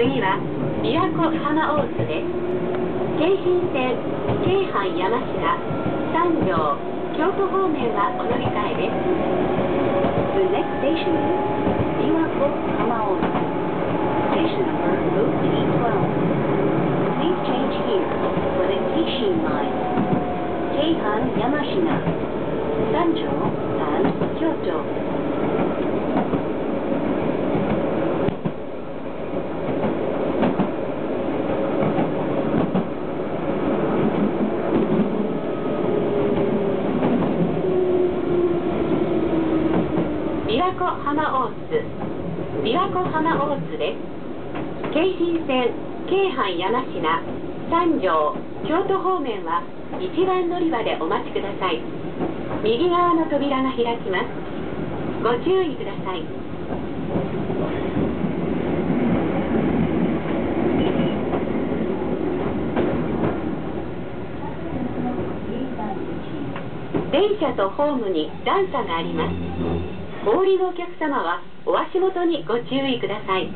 次は琵琶湖浜大津です京浜線京阪山科三条京都方面はお乗り換えです The next station is Biwako Hamaozu. Station number OT12. Please change here for the Keishin line. Keihan Yamashina, Sanjo, 琵琶湖浜大津琵琶湖浜大津です。京浜線京阪山科三条京都方面は一番乗り場でお待ちください。右側の扉が開きます。ご注意ください。電車とホームに段差があります。お降りのお客様はお足元にご注意ください。